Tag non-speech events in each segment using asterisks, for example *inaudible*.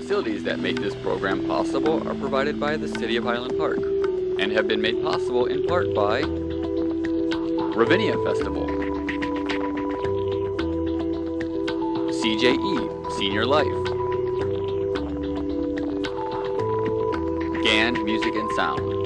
Facilities that make this program possible are provided by the City of Highland Park and have been made possible in part by Ravinia Festival, CJE Senior Life, GAN Music and Sound,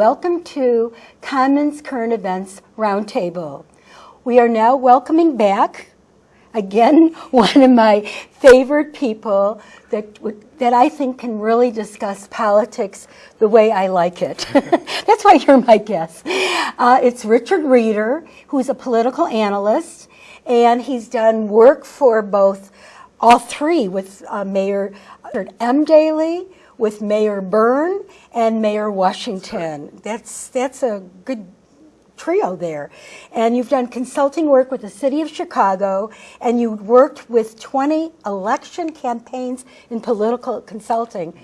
welcome to Commons Current Events Roundtable. We are now welcoming back, again, *laughs* one of my favorite people that, that I think can really discuss politics the way I like it. *laughs* That's why you're my guest. Uh, it's Richard Reeder, who's a political analyst, and he's done work for both, all three, with uh, Mayor M. Daley, with Mayor Byrne and Mayor Washington. That's, that's a good trio there. And you've done consulting work with the city of Chicago, and you worked with 20 election campaigns in political consulting.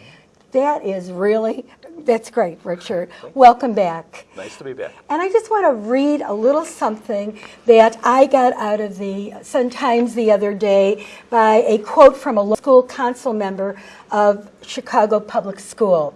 That is really, that's great, Richard. Welcome back. Nice to be back. And I just want to read a little something that I got out of the Sun Times the other day by a quote from a school council member of Chicago Public School.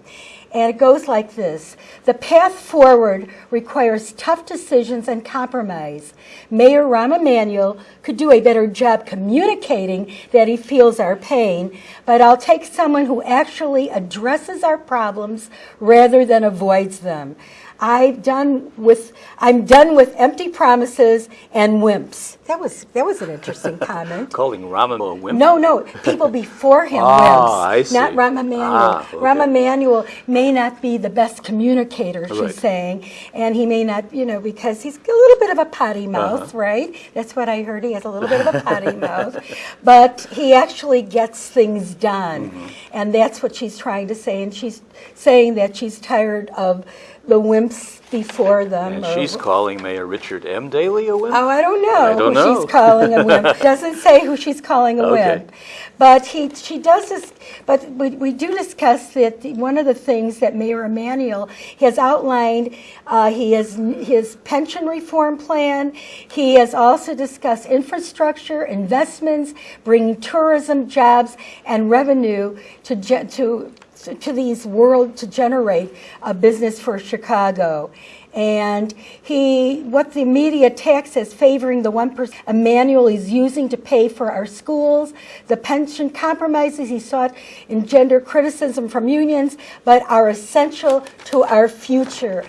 And it goes like this. The path forward requires tough decisions and compromise. Mayor Rahm Emanuel could do a better job communicating that he feels our pain, but I'll take someone who actually addresses our problems rather than avoids them. I've done with, I'm done with empty promises and wimps. That was, that was an interesting *laughs* comment. Calling Rahm a wimp? No, no, people before him Ah, wimps, I see. not Rahm Emanuel. Ah, okay. Rahm Emanuel may not be the best communicator, she's Right. saying, and he may not, you know, because he's a little bit of a potty mouth, Uh-huh. right? That's what I heard, he has a little bit of a potty *laughs* mouth. But he actually gets things done, Mm-hmm. and that's what she's trying to say, and she's saying that she's tired of the wimps before them. And she's calling Mayor Richard M. Daley a wimp? Oh, I don't know I don't who know. she's calling a *laughs* wimp. Doesn't say who she's calling a Okay. wimp. But he, she does this, but we, we do discuss that the, one of the things that Mayor Emanuel has outlined, uh, he has his pension reform plan. He has also discussed infrastructure, investments, bringing tourism, jobs, and revenue to, ge- to to these world to generate a business for Chicago. And he, what the media tax as favoring the 1% Emanuel is using to pay for our schools, the pension compromises he sought engender criticism from unions, but are essential to our future.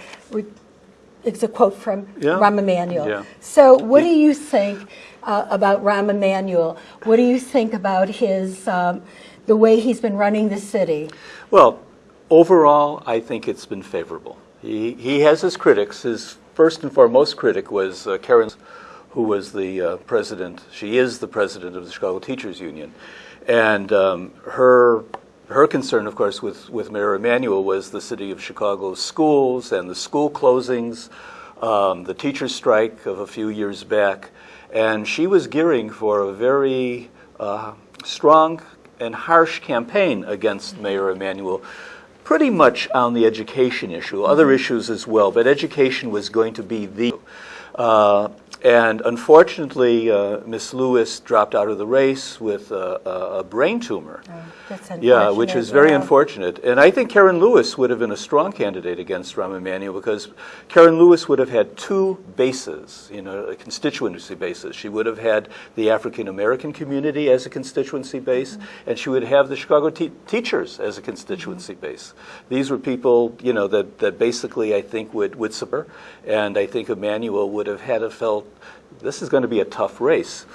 It's a quote from Yeah. Rahm Emanuel. Yeah. So what do you think uh, about Rahm Emanuel? What do you think about his, um, the way he's been running the city? Well, overall, I think it's been favorable. He, he has his critics. His first and foremost critic was uh, Karen, who was the uh, president. She is the president of the Chicago Teachers Union. And um, her, her concern, of course, with, with Mayor Emanuel was the city of Chicago's schools and the school closings, um, the teachers' strike of a few years back. And she was gearing for a very uh, strong and harsh campaign against Mayor Emanuel, pretty much on the education issue, other issues as well, but education was going to be the. Uh, and unfortunately, uh, Miss Lewis dropped out of the race with a, a, a brain tumor. That's Yeah, which is very yeah. unfortunate. And I think Karen Lewis would have been a strong candidate against Rahm Emanuel because Karen Lewis would have had two bases, you know, a constituency bases. She would have had the African American community as a constituency base, Mm-hmm. and she would have the Chicago te- teachers as a constituency base. These were people, you know, that, that basically I think would, would support, and I think Emanuel would have had a felt this is going to be a tough race.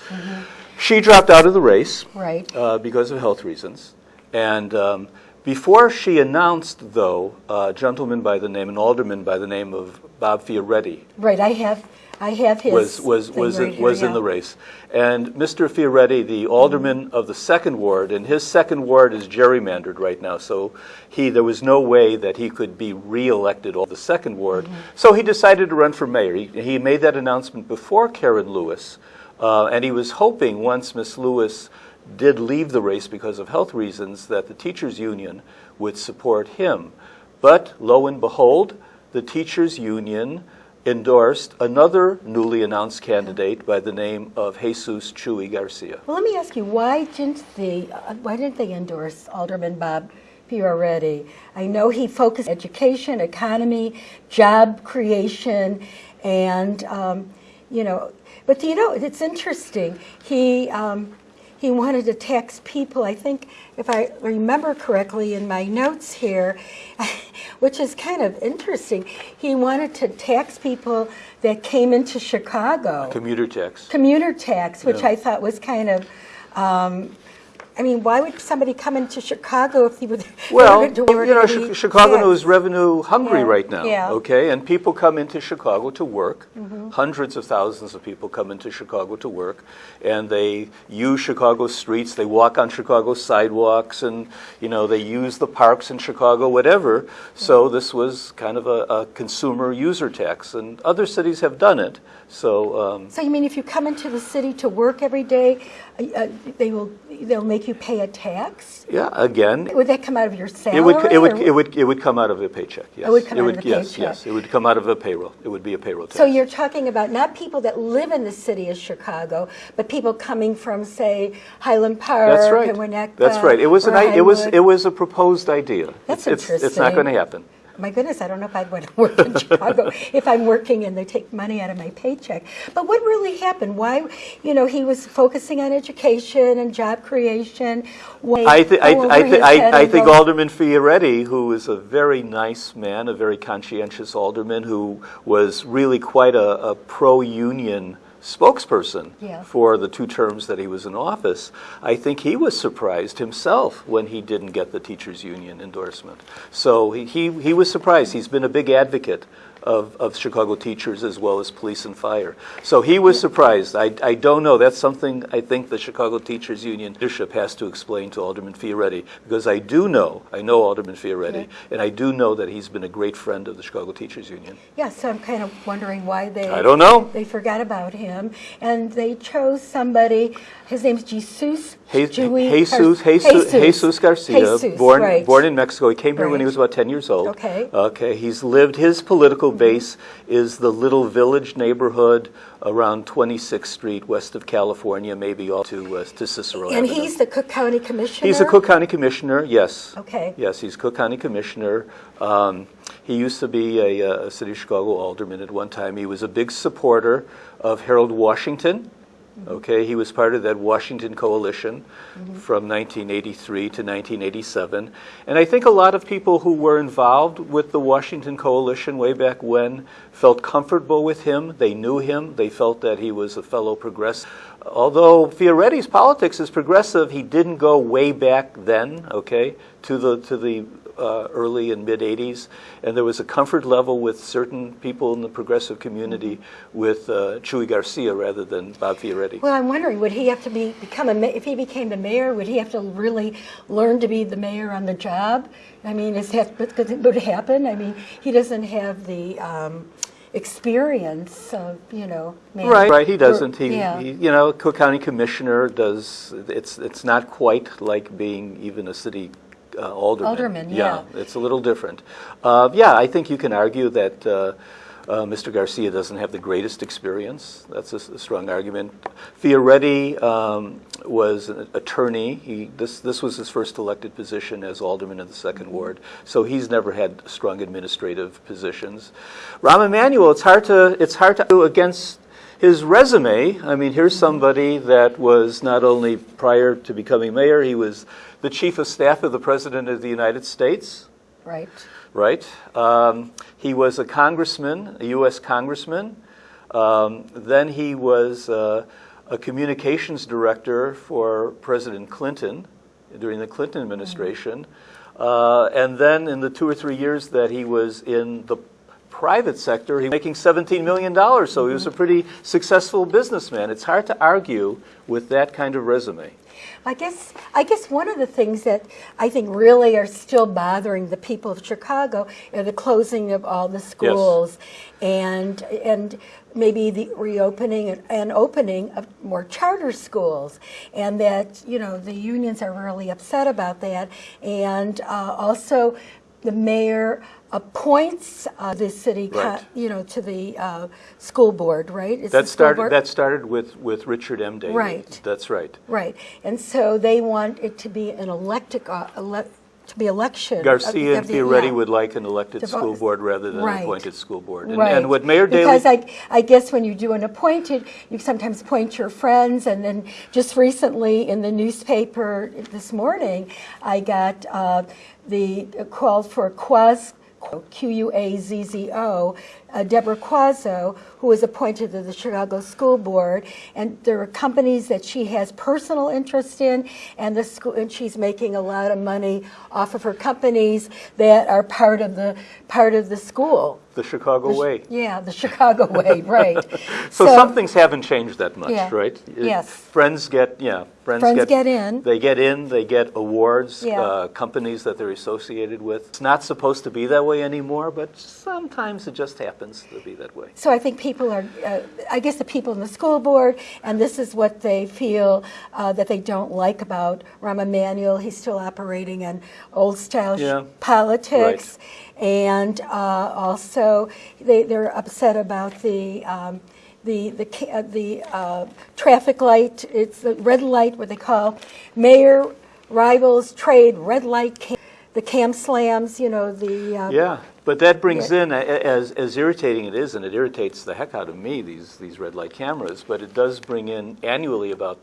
She dropped out of the race Right. uh, because of health reasons. And um, Before she announced, though, a gentleman by the name, an alderman by the name of Bob Fioretti, Right, I have, I have his. was was was right in, here, was in the race, and Mr. Fioretti, the alderman of the second ward, and his second ward is gerrymandered right now. So he there was no way that he could be reelected all the second ward. Mm-hmm. So he decided to run for mayor. He, he made that announcement before Karen Lewis, uh, and he was hoping once Miss Lewis did leave the race because of health reasons that the teachers union would support him. But lo and behold, the teachers union endorsed another newly announced candidate by the name of Jesus Chuy Garcia. Well, let me ask you, why didn't the, uh, why didn't they endorse Alderman Bob Fioretti? I know he focused education, economy, job creation, and, um, you know, but you know, it's interesting. He, um, he wanted to tax people, I think, if I remember correctly in my notes here, *laughs* which is kind of interesting. He wanted to tax people that came into Chicago Commuter tax. commuter tax, which Yeah. I thought was kind of, um, I mean, why would somebody come into Chicago if he would? *laughs* Well, you know, Chi- Chicago is revenue hungry Yeah, right now, yeah. okay? And people come into Chicago to work. Mm-hmm. Hundreds of thousands of people come into Chicago to work, and they use Chicago streets. They walk on Chicago sidewalks, and you know they use the parks in Chicago, whatever. So this was kind of a, a consumer user tax, and other cities have done it. So. Um, So you mean if you come into the city to work every day, uh, they will they'll make you pay a tax? yeah, again, Would that come out of your salary? It would, it would, or- it would, it would come out of a paycheck, yes. It would come out of the yes, paycheck. Yes, it would come out of a payroll. It would be a payroll tax. So you're talking about not people that live in the city of Chicago, but people coming from, say, Highland Park That's right. Winnetka. That's right. It was an, i- it was, it was a proposed idea. That's It's- it's- It's not going to happen. My goodness, I don't know if I'd want to *laughs* work in Chicago if I'm working and they take money out of my paycheck. But what really happened? Why, you know, he was focusing on education and job creation. Why I, thi- I, over I, thi- his head I, I think Alderman Fioretti, who is a very nice man, a very conscientious alderman, who was really quite a, a pro-union spokesperson Yeah. for the two terms that he was in office, I think he was surprised himself when he didn't get the teachers union endorsement. So he, he, he was surprised. He's been a big advocate of, of Chicago teachers as well as police and fire. So he was surprised. I, I don't know. That's something I think the Chicago Teachers Union leadership has to explain to Alderman Fioretti because I do know, I know Alderman Fioretti, and I do know that he's been a great friend of the Chicago Teachers Union. Yeah, so I'm kind of wondering why they. I don't know. They forgot about him, and they chose somebody. His name's Jesus. Je- Jui- Jesus, Jesus, Jesus Garcia, Jesus, born, right. born in Mexico. He came here when he was about 10 years old. Okay. Okay. He's lived, his political base is the little village neighborhood around 26th Street, west of California, maybe all to, uh, to Cicero And Avenue. he's the Cook County Commissioner. He's a Cook County Commissioner, yes. Okay. Yes, he's Cook County Commissioner. Um, he used to be a, uh, a City of Chicago alderman at one time. He was a big supporter of Harold Washington. Okay, he was part of that Washington coalition mm-hmm. from 1983 to 1987. And I think a lot of people who were involved with the Washington coalition way back when felt comfortable with him. They knew him. They felt that he was a fellow progressive. Although Fioretti's politics is progressive, he didn't go way back then, okay, to the to the uh, early and mid 80s, and there was a comfort level with certain people in the progressive community with uh, Chuy Garcia rather than Bob Fioretti. Well, I'm wondering, would he have to be become a if he became the mayor? Would he have to really learn to be the mayor on the job? I mean, is that would happen? I mean, he doesn't have the um, experience of you know. man- Right, right. He doesn't. He, yeah. he, you know, Cook County Commissioner does. It's it's not quite like being even a city uh, alderman. Alderman, yeah. it's a little different. Uh, yeah, I think you can argue that. Uh, uh, Mr. Garcia doesn't have the greatest experience. That's a strong argument. Fioretti um, was an attorney. He, this, this was his first elected position as alderman of the 2nd ward, so he's never had strong administrative positions. Rahm Emanuel, it's hard to it's hard to do against his resume. I mean, here's somebody that was not only prior to becoming mayor, he was the chief of staff of the president of the United States Right. right? Um, he was a congressman, a U.S. congressman. Um, then he was uh, a communications director for President Clinton during the Clinton administration. Uh, and then in the two or three years that he was in the private sector, he was making $17 million. So he was a pretty successful businessman. It's hard to argue with that kind of resume. I guess I guess one of the things that I think really are still bothering the people of Chicago are the closing of all the schools and and maybe the reopening and, and opening of more charter schools. And that you know the unions are really upset about that. And uh, also the mayor appoints uh, the city, Right. you know, to the uh, school board, right? It's That started, board? that started with, with Richard M. Daley. Right. That's right. Right, and so they want it to be an elected, uh, ele- to be election. Garcia of and the- Fioretti yeah. would like an elected The vo- school board rather than an appointed school board. And- Right. And what Mayor Daley. Because I, I guess when you do an appointed, you sometimes point your friends, and then just recently in the newspaper this morning, I got uh, the call for Quaz, Q-U-A-Z-Z-O, uh, Deborah Quazzo, who was appointed to the Chicago School Board, and there are companies that she has personal interest in, and the school, and she's making a lot of money off of her companies that are part of the part of the school. The Chicago way. Yeah, the Chicago way, *laughs* right. So some things haven't changed that much, Yeah. right? Yes. Friends get, yeah, friends Friends get. get in. They get in, they get awards, Yeah. uh, companies that they're associated with. It's not supposed to be that way anymore, but sometimes it just happens to be that way. So I think people are, uh, I guess the people in the school board, and this is what they feel uh, that they don't like about Rahm Emanuel. He's still operating in old style Yeah. politics. And uh, also, they, they're upset about the, um, the, the, uh, the uh, traffic light, it's the red light, what they call mayor rivals trade red light, the cam slams, you know, the. uh, Yeah, but that brings Yeah. in, as, as irritating it is, and it irritates the heck out of me, these, these red light cameras, but it does bring in annually about,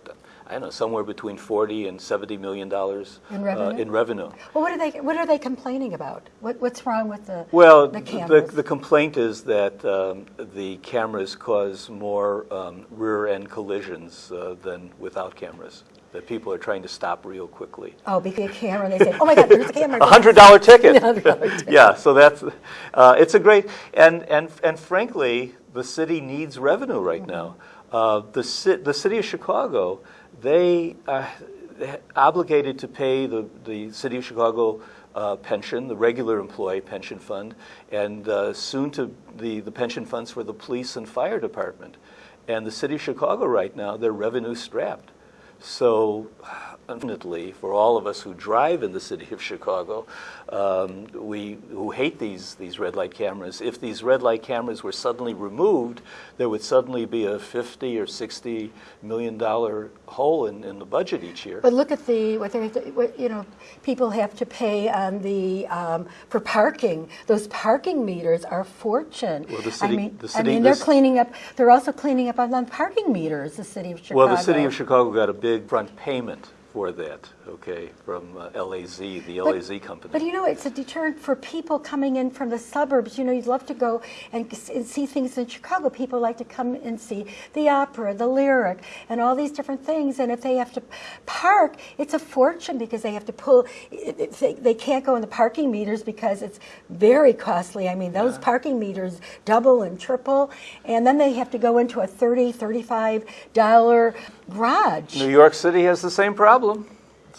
I don't know, somewhere between 40 and 70 million dollars. In uh, revenue? In revenue. Well, what are they, what are they complaining about? What, what's wrong with the, Well, the the, the complaint is that um, the cameras cause more um, rear-end collisions uh, than without cameras, that people are trying to stop real quickly. Oh, because a camera, and they say, oh my God, there's a *laughs* camera. A hundred dollar ticket. *laughs* ticket. *laughs* Yeah, so that's, uh, it's a great, and, and, and frankly, the city needs revenue right now. Uh, the ci, the city of Chicago, they are obligated to pay the, the city of Chicago uh, pension, the regular employee pension fund, and uh, soon to the, the pension funds for the police and fire department. And the city of Chicago right now, they're revenue strapped. So, unfortunately, for all of us who drive in the city of Chicago, um, we who hate these these red light cameras, if these red light cameras were suddenly removed, there would suddenly be a 50 or 60 million dollar hole in, in the budget each year. But look at the, what they're, what, you know, people have to pay on the, um, for parking. Those parking meters are a fortune. Well, the I city- mean, the I mean, they're cleaning up, they're also cleaning up on the parking meters, the city of Chicago. Well, the city of Chicago got a big front payment for that, okay, from uh, LAZ, the LAZ company. But you know, it's a deterrent for people coming in from the suburbs. You know, you'd love to go and, and see things in Chicago. People like to come and see the opera, the lyric, and all these different things. And if they have to park, it's a fortune because they have to pull. They, they can't go in the parking meters because it's very costly. I mean, those parking meters double and triple, and then they have to go into a 30 $35 garage. New York City has the same problem.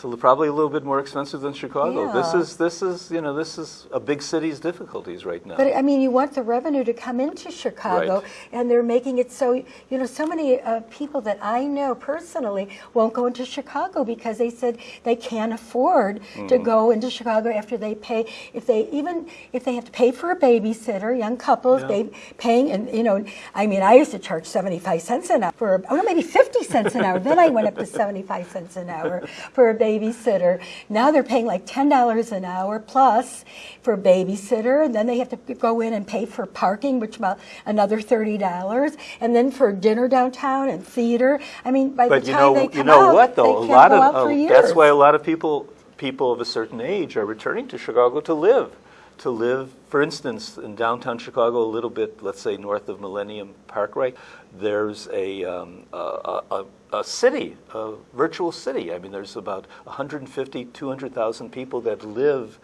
Li- probably a little bit more expensive than Chicago. This is this is you know this is a big city's difficulties right now. But I mean, you want the revenue to come into Chicago, Right. and they're making it so, you know, so many uh, people that I know personally won't go into Chicago because they said they can't afford to Mm. go into Chicago after they pay, if they, even if they have to pay for a babysitter, young couples, Yeah. they paying, and, you know, I mean, I used to charge 75 cents an hour for, oh, no, maybe 50 cents an hour. Then I went up to 75 cents an hour for a babysitter. Now they're paying like $10 an hour plus for a babysitter, and then they have to go in and pay for parking, which about another $30, and then for dinner downtown and theater. I mean, by But the you time know, they you come know out, what though? they A can't lot go of out for uh, years. that's why a lot of people people of a certain age are returning to Chicago to live. To live. For instance, in downtown Chicago, a little bit, let's say north of Millennium Parkway, there's a, um, a, a, a city, a virtual city. I mean, there's about 150, 200,000 people that live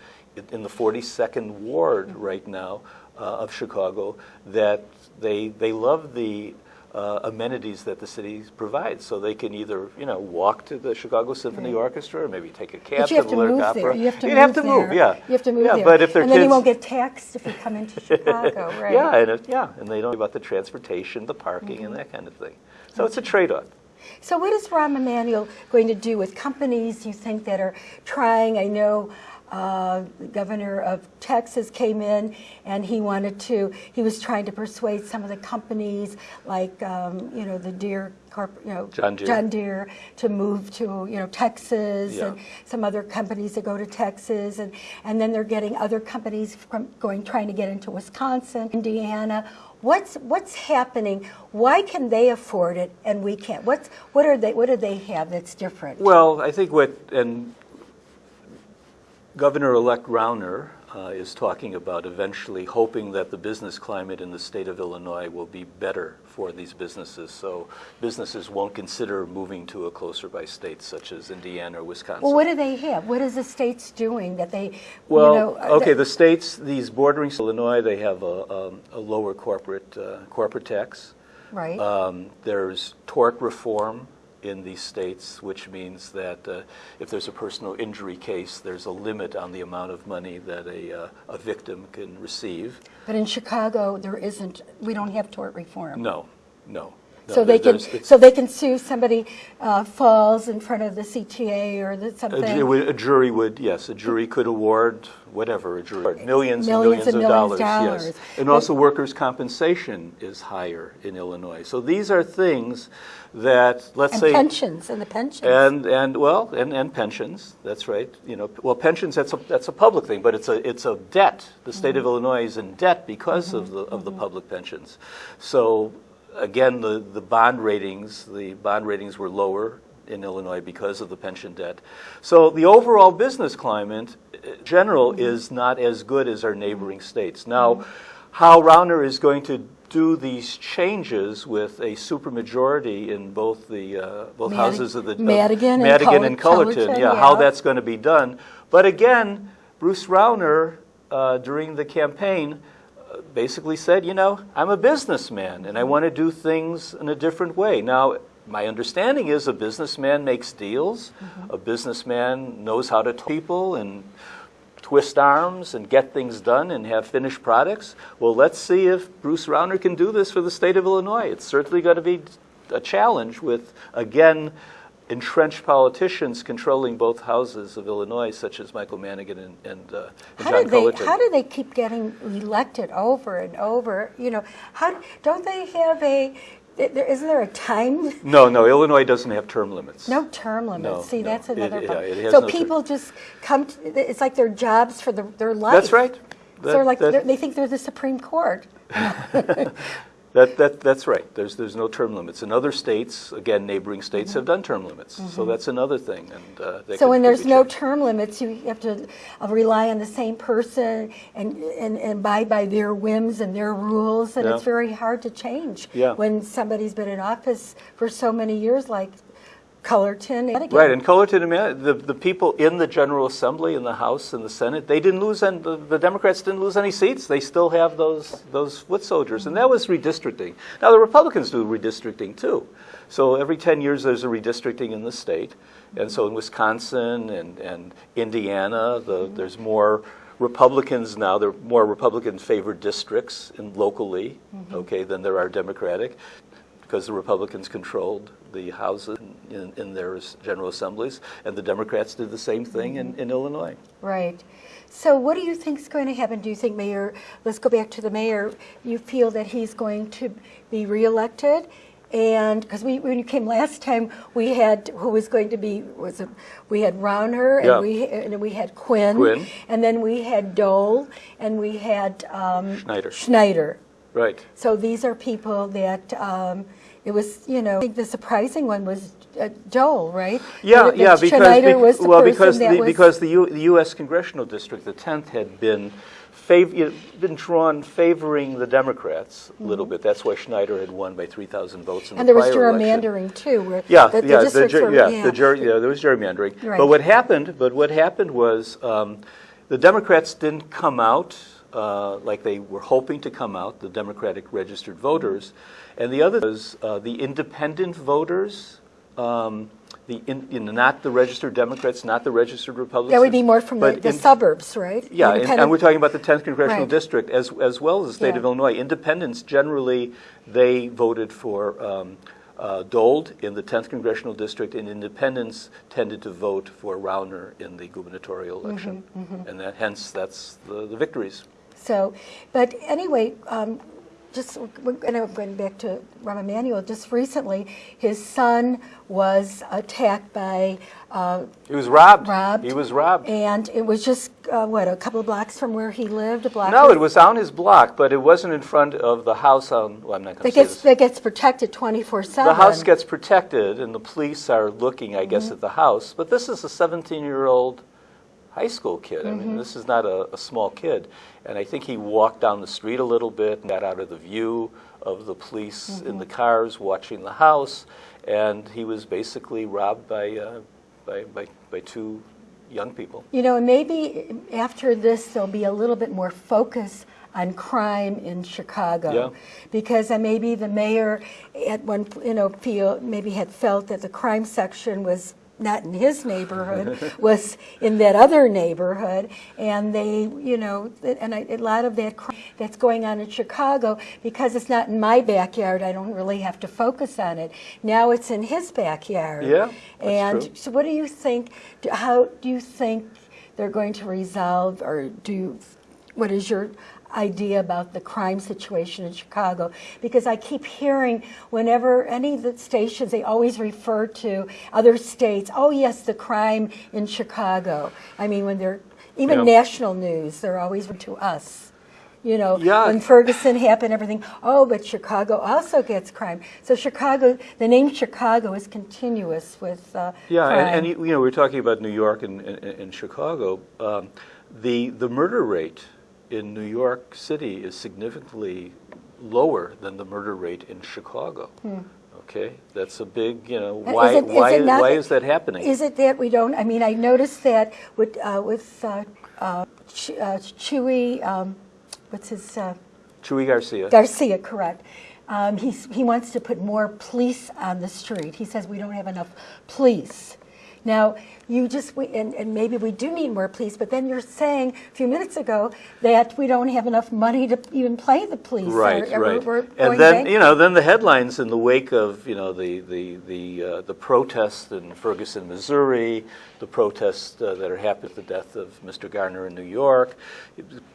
in- the 42nd Ward right now uh, of Chicago that they, they love the uh, amenities that the city provides. So they can either, you know, walk to the Chicago Symphony Orchestra or maybe take a cab But you have to the Lyric Opera. You have to move have to move, yeah. You have to move yeah, there. But if and then you won't get taxed if you come into *laughs* Chicago, right? yeah, and it, yeah, and they don't know about the transportation, the parking, Mm-hmm. and that kind of thing. So it's a trade-off. So what is Rahm Emanuel going to do with companies you think that are trying? I know uh, the governor of Texas came in and he wanted to, he was trying to persuade some of the companies like, um, you know, the Deere, Corp, you know, John Deere. John Deere to move to, you know, Texas Yeah. and some other companies that go to Texas. And, and then they're getting other companies from going, trying to get into Wisconsin, Indiana. What's what's happening? Why can they afford it and we can't? What's what are they? What do they have that's different? Well, I think what, and Governor-elect Rauner uh, is talking about eventually hoping that the business climate in the state of Illinois will be better for these businesses, so businesses won't consider moving to a closer by state such as Indiana or Wisconsin. well, what do they have? What is the states doing that they? Well, you know, uh, okay, the states, these bordering Illinois, they have a, um, a lower corporate, uh, corporate tax. right. Um, There's tort reform in these states, which means that uh, if there's a personal injury case, there's a limit on the amount of money that a, uh, a victim can receive. but in Chicago, there isn't. We don't have tort reform. No, no. No, So they can, so they can sue somebody uh, falls in front of the CTA or the something. would- a jury would, yes, a jury could award whatever, a jury, millions and Millions millions and of millions dollars, dollars. yes. And also workers' compensation is higher in Illinois. So these are things that, let's and say. pensions and the pensions. And, and, well, and, and pensions, that's right. You know, well, pensions, that's a, that's a public thing, but it's a, it's a debt. The state of mm-hmm. Illinois is in debt because of mm-hmm. the, of the mm-hmm. public pensions. So, again, the, the bond ratings, the bond ratings were lower in Illinois because of the pension debt. So the overall business climate, in general, is not as good as our neighboring states. Now, how Rauner is going to do these changes with a supermajority in both the, uh, both Madi- houses of the. of Madigan and Madigan and Cull- Cullerton, Cullerton, yeah, how that's going to be done. But again, Bruce Rauner, uh, during the campaign, uh, basically said, you know, I'm a businessman and I want to do things in a different way. Now, my understanding is a businessman makes deals, Mm-hmm. a businessman knows how to talk to people and twist arms and get things done and have finished products. Well, let's see if Bruce Rauner can do this for the state of Illinois. It's certainly going to be a challenge with, again, entrenched politicians controlling both houses of Illinois, such as Michael Madigan and, and, uh, and How John do they? How do they keep getting elected over and over? You know, how don't they have a? There, isn't there a time? no, no, Illinois doesn't have term limits. No term limits. No, See, no. that's It- another yeah, problem. it has so no people just come. To, it's like their jobs for the, their life. That's right. so they're like that- they think they're the Supreme Court. *laughs* That, that, that's right. There's, there's no term limits. In other states, again, neighboring states have done term limits. So that's another thing. And uh, Mm-hmm. So could- when there's no term limits, you have to uh, rely on the same person and, and, and abide by their whims and their rules, and Yeah. it's very hard to change Yeah. when somebody's been in office for so many years, like Cullerton. And Right, and Cullerton, the, the people in the General Assembly, in the House, and the Senate, they didn't lose, any, the, the Democrats didn't lose any seats. They still have those, those foot soldiers, and that was redistricting. Now, the Republicans do redistricting too. So every 10 years, there's a redistricting in the state. And so in Wisconsin and, and Indiana, the, there's more Republicans now, there are more Republican-favored districts in locally, mm-hmm. okay, than there are Democratic because the Republicans controlled the houses in, in their general assemblies, and the Democrats did the same thing in, in Illinois. Right. So what do you think is going to happen? Do you think Mayor, let's go back to the mayor, you feel that he's going to be reelected? And, because we, when you came last time, we had, who was going to be, was it, we had Rauner, Yeah. and we, and we had Quinn. Quinn. And then we had Dold, and we had um, Schneider. Schneider. Right. So these are people that, um, it was, you know, I think the surprising one was uh, Dold, right? Yeah, yeah, because bec- was the well, because the, was- because the, U, the U.S. congressional district, the 10th, had been fav- been drawn favoring the Democrats a little bit. That's why Schneider had won by 3,000 votes in. And the there was prior election. gerrymandering too, where Yeah, the, the yeah, the, were, yeah, the ger- yeah, there was gerrymandering. Right. But what happened, but what happened was, um, the Democrats didn't come out, uh, like they were hoping to come out, the Democratic registered voters. And the other was, uh, the independent voters, um, the, in, you know, not the registered Democrats, not the registered Republicans. That would be more from the, the in- suburbs, right? yeah, and, and we're talking about the 10th congressional Right. district as, as well as the state Yeah. of Illinois. Independents generally they voted for um, uh, Dold in the 10th congressional district, and independents tended to vote for Rauner in the gubernatorial election, Mm-hmm, and that, hence that's the, the victories. So, but anyway, um, just we're gonna- going back to Rahm Emanuel. Just recently, his son was attacked by uh, He was robbed. robbed. He was robbed. and it was just uh, what a couple of blocks from where he lived. A block. No, it was on his block, but it wasn't in front of the house on. Well, I'm not going to say gets this. that gets protected twenty four seven. The house gets protected, and the police are looking, I guess, at the house. But this is a 17-year-old high school kid. I Mm-hmm. mean, this is not a, a small kid. And I think he walked down the street a little bit and got out of the view of the police Mm-hmm. in the cars watching the house. And he was basically robbed by, uh, by, by, by two young people. You know, and maybe after this, there'll be a little bit more focus on crime in Chicago. Yeah. Because uh, maybe the mayor at one, you know, feel, maybe had felt that the crime section was not in his neighborhood, was in that other neighborhood. And they, you know, and I, a lot of that crime that's going on in Chicago, because it's not in my backyard, I don't really have to focus on it. Now it's in his backyard. Yeah, that's And true. so what do you think, how do you think they're going to resolve, or do, you- what is your idea about the crime situation in Chicago? Because I keep hearing whenever any of the stations, they always refer to other states, oh yes, the crime in Chicago. I mean, when they're, even Yeah. national news, they're always to us. You know, Yeah. when Ferguson happened, everything, oh, but Chicago also gets crime. So Chicago, the name Chicago is continuous with uh, Yeah, crime. and, and you you know, we're talking about New York and, and, and Chicago. Um, the, the murder rate in New York City is significantly lower than the murder rate in Chicago. Okay, that's a big, you know, Hmm. Why, is it- is why, not- why is that happening? Is it that we don't, I mean, I noticed that with, uh, with uh, uh, Ch- uh, Chuy, um, what's his, uh, Chuy Garcia. Garcia, correct. Um, he's, he wants to put more police on the street. He says we don't have enough police. Now, you just, we, and, and maybe we do need more police, but then you're saying a few minutes ago that we don't have enough money to even play the police. Right, or- right. And then, you know, then the headlines in the wake of, you know, the, the, the, uh, the protests in Ferguson, Missouri, the protests uh, that are happening with the death of Mr. Garner in New York,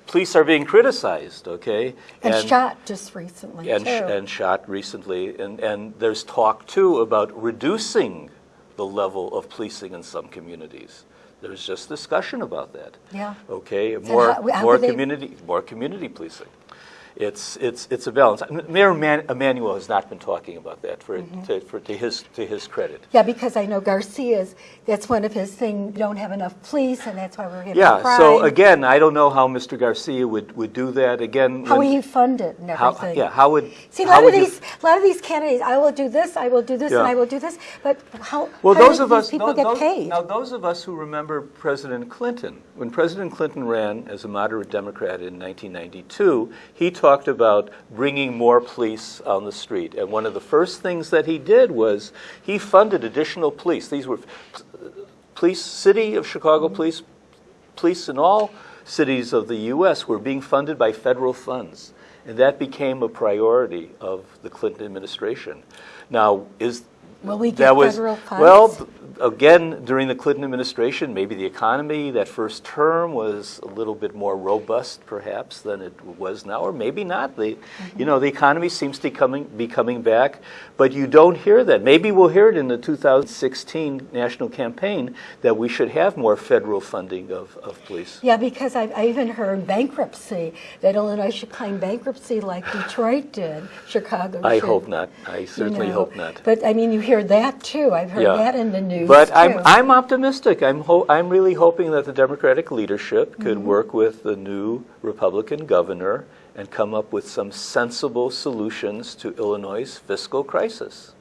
police are being criticized, okay? And shot just recently, and, too. sh- and shot recently. And, and there's talk, too, about reducing the level of policing in some communities. There's just discussion about that. Yeah. Okay, more, how- how more community, more community policing. It's, it's, it's a balance. Mayor Man- Emanuel has not been talking about that for, Mm-hmm. to, for, to his, to his credit. Yeah, because I know Garcia's, that's one of his things, we don't have enough police, and that's why we're having Yeah, so again, I don't know how Mr. Garcia would, would do that. Again, How will he fund it and how- everything? yeah, how would See, a how lot of would you- these, a lot of these candidates, I will do this, I will do this, and I will do this, but how, Well, how those do of these us, people tho- get those- paid? now those of us who remember President Clinton, when President Clinton ran as a moderate Democrat in 1992, he talked about bringing more police on the street. And one of the first things that he did was he funded additional police. These were police, city of Chicago police, police in all cities of the U.S. were being funded by federal funds. And that became a priority of the Clinton administration. Now, is Will we that get was, federal funds? Well, again, during the Clinton administration, maybe the economy that first term was a little bit more robust, perhaps, than it was now, or maybe not. The, Mm-hmm. You know, the economy seems to coming, be coming back, but you don't hear that. Maybe we'll hear it in the 2016 national campaign that we should have more federal funding of, of police. Yeah, because I've, I even heard bankruptcy, that Illinois should claim bankruptcy like Detroit did, Chicago I should, hope not. I you certainly know. hope not. But, I mean, you hear that too. I've heard Yeah. that in the news But too. I'm, I'm optimistic. I'm, ho- I'm really hoping that the Democratic leadership could Mm-hmm. work with the new Republican governor and come up with some sensible solutions to Illinois' fiscal crisis.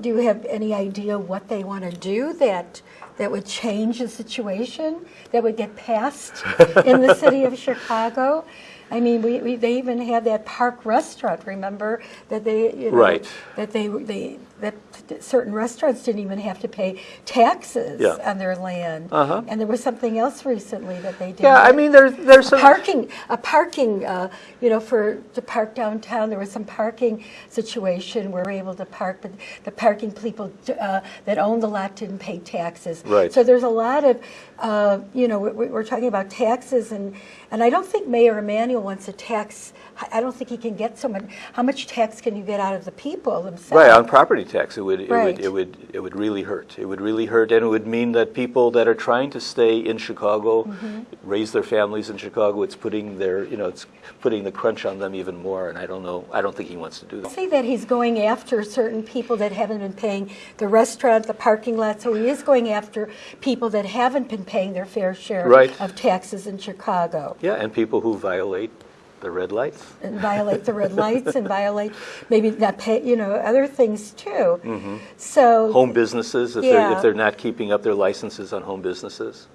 Do you have any idea what they want to do that that would change the situation that would get passed in the city of *laughs* Chicago? I mean, we, we they even had that park restaurant. Remember that they you know, Right. that they they that certain restaurants didn't even have to pay taxes Yeah. on their land. Uh-huh. And there was something else recently that they did. Yeah, I mean, there's, there's some. parking, a parking, uh, you know, for to park downtown, there was some parking situation where we were able to park, but the parking people uh, that owned the lot didn't pay taxes. Right. So there's a lot of, uh, you know, we- we're talking about taxes, and and I don't think Mayor Emanuel wants a tax. I don't think he can get so much. How much tax can you get out of the people themselves? Right, on property tax, it would, it would, it would, it would really hurt. It would really hurt, and it would mean that people that are trying to stay in Chicago, Mm-hmm. raise their families in Chicago, it's putting their, you know, it's putting the crunch on them even more, and I don't know, I don't think he wants to do that. say that he's going after certain people that haven't been paying the restaurant, the parking lot, so he is going after people that haven't been paying their fair share Right. of taxes in Chicago. Yeah, and people who violate the red lights. And violate the red lights and violate maybe not pay, you know, other things too. Mm-hmm. So, Home businesses, if they're, if they're not keeping up their licenses on home businesses.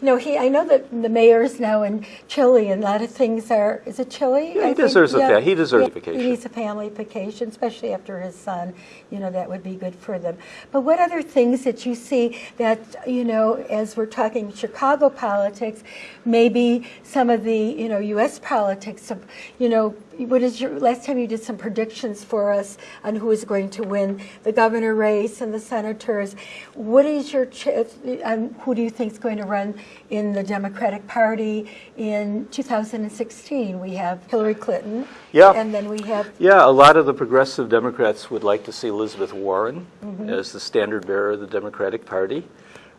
you know, he, I know that the mayor's now in Chile and a lot of things are, is it Chile? Yeah, I he think? deserves a Yeah. he deserves a vacation. He needs a family vacation, especially after his son, you know, that would be good for them. But what other things that you see that, you know, as we're talking Chicago politics, maybe some of the, you know, U.S. politics, some, you know, what is your, last time you did some predictions for us on who is going to win the governor race and the senators. What is your, ch- um, who do you think is going to run in the Democratic Party in 2016? We have Hillary Clinton. Yeah. And then we have, Yeah, a lot of the progressive Democrats would like to see Elizabeth Warren Mm-hmm. as the standard bearer of the Democratic Party.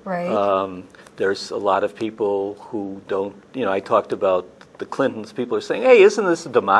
right? Um, there's a lot of people who don't, you know, I talked about the Clintons. People are saying, hey, isn't this a democracy?